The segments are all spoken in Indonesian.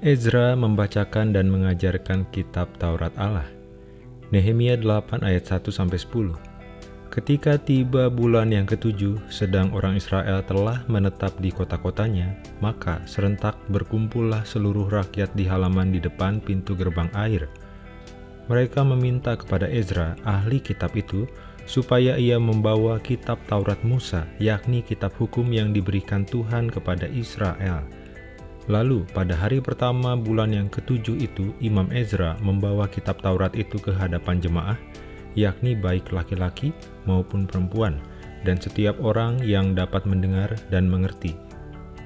Ezra membacakan dan mengajarkan kitab Taurat Allah. Nehemia 8 ayat 1-10 Ketika tiba bulan yang ketujuh, sedang orang Israel telah menetap di kota-kotanya, maka serentak berkumpullah seluruh rakyat di halaman di depan pintu gerbang air. Mereka meminta kepada Ezra, ahli kitab itu, supaya ia membawa kitab Taurat Musa, yakni kitab hukum yang diberikan Tuhan kepada Israel. Lalu, pada hari pertama bulan yang ketujuh itu, Imam Ezra membawa kitab Taurat itu ke hadapan jemaah, yakni baik laki-laki maupun perempuan, dan setiap orang yang dapat mendengar dan mengerti.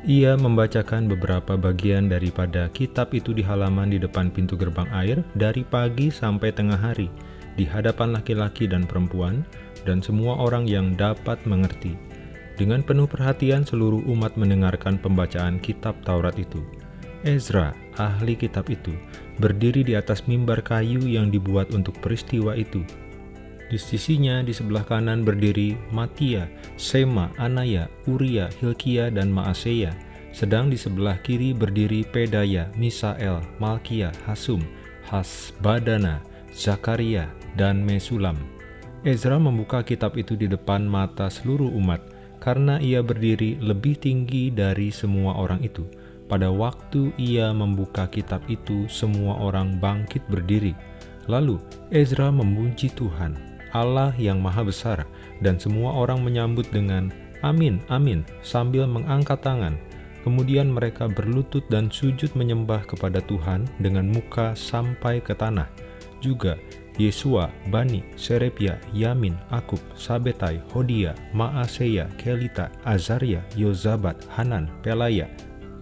Ia membacakan beberapa bagian daripada kitab itu di halaman di depan pintu gerbang air dari pagi sampai tengah hari, di hadapan laki-laki dan perempuan, dan semua orang yang dapat mengerti. Dengan penuh perhatian seluruh umat mendengarkan pembacaan kitab Taurat itu. Ezra, ahli kitab itu, berdiri di atas mimbar kayu yang dibuat untuk peristiwa itu, di sisinya di sebelah kanan berdiri Matia, Sema, Anaya, Uria, Hilkia, dan Maaseya. Sedang di sebelah kiri berdiri Pedaya, Misael, Malkia, Hasum, Hasbadana, Zakaria, dan Mesulam. Ezra membuka kitab itu di depan mata seluruh umat, karena ia berdiri lebih tinggi dari semua orang itu. Pada waktu ia membuka kitab itu, semua orang bangkit berdiri. Lalu Ezra memuji Tuhan, Allah yang Maha Besar, dan semua orang menyambut dengan Amin, Amin, sambil mengangkat tangan. Kemudian mereka berlutut dan sujud menyembah kepada Tuhan dengan muka sampai ke tanah. Juga Yesua, Bani, Serepia, Yamin, Akub, Sabetai, Hodia, Maaseya, Kelita, Azaria, Yozabat, Hanan, Pelaya,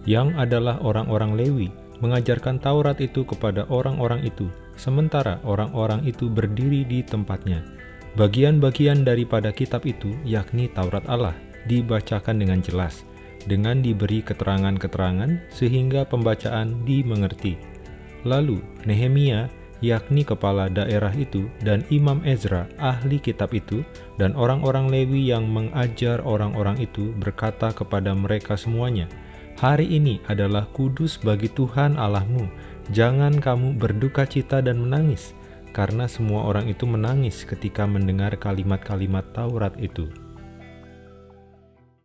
yang adalah orang-orang Lewi, mengajarkan Taurat itu kepada orang-orang itu, sementara orang-orang itu berdiri di tempatnya. Bagian-bagian daripada kitab itu, yakni Taurat Allah, dibacakan dengan jelas, dengan diberi keterangan-keterangan sehingga pembacaan dimengerti. Lalu, Nehemia, yakni kepala daerah itu, dan Imam Ezra, ahli kitab itu, dan orang-orang Lewi yang mengajar orang-orang itu berkata kepada mereka semuanya, Hari ini adalah kudus bagi Tuhan Allahmu, jangan kamu berduka cita dan menangis, karena semua orang itu menangis ketika mendengar kalimat-kalimat Taurat itu.